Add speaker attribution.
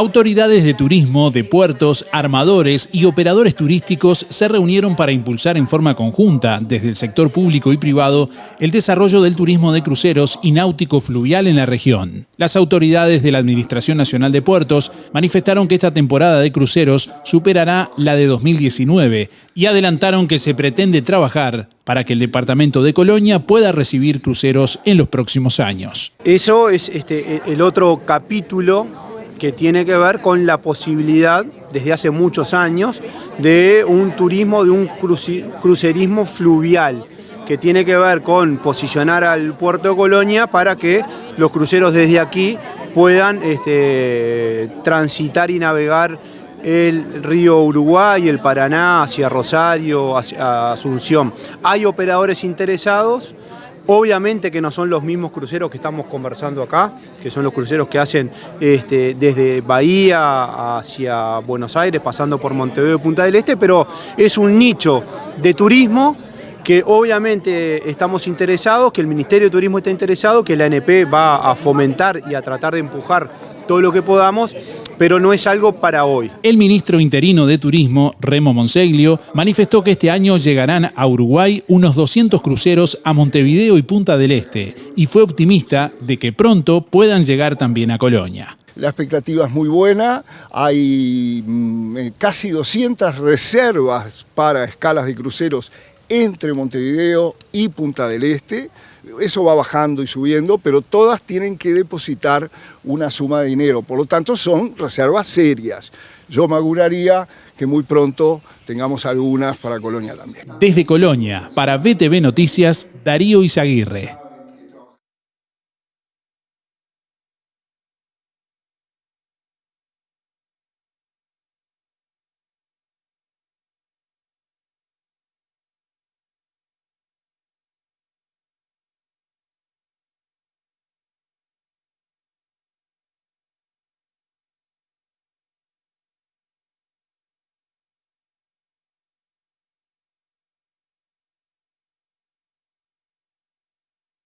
Speaker 1: Autoridades de turismo, de puertos, armadores y operadores turísticos se reunieron para impulsar en forma conjunta, desde el sector público y privado, el desarrollo del turismo de cruceros y náutico fluvial en la región. Las autoridades de la Administración Nacional de Puertos manifestaron que esta temporada de cruceros superará la de 2019 y adelantaron que se pretende trabajar para que el departamento de Colonia pueda recibir cruceros en los próximos años.
Speaker 2: Eso es este, el otro capítulo que tiene que ver con la posibilidad, desde hace muchos años, de un turismo, de un crucerismo fluvial, que tiene que ver con posicionar al puerto de Colonia para que los cruceros desde aquí puedan este, transitar y navegar el río Uruguay, el Paraná, hacia Rosario, hacia Asunción. Hay operadores interesados, Obviamente que no son los mismos cruceros que estamos conversando acá, que son los cruceros que hacen este, desde Bahía hacia Buenos Aires, pasando por Montevideo y Punta del Este, pero es un nicho de turismo que obviamente estamos interesados, que el Ministerio de Turismo está interesado, que la ANP va a fomentar y a tratar de empujar todo lo que podamos, pero no es algo para hoy.
Speaker 1: El ministro interino de Turismo, Remo Monseglio, manifestó que este año llegarán a Uruguay unos 200 cruceros a Montevideo y Punta del Este, y fue optimista de que pronto puedan llegar también a Colonia.
Speaker 3: La expectativa es muy buena, hay mm, eh, casi 200 reservas para escalas de cruceros entre Montevideo y Punta del Este, eso va bajando y subiendo, pero todas tienen que depositar una suma de dinero, por lo tanto son reservas serias. Yo me auguraría que muy pronto tengamos algunas para Colonia también.
Speaker 1: Desde Colonia, para BTV Noticias, Darío Izaguirre.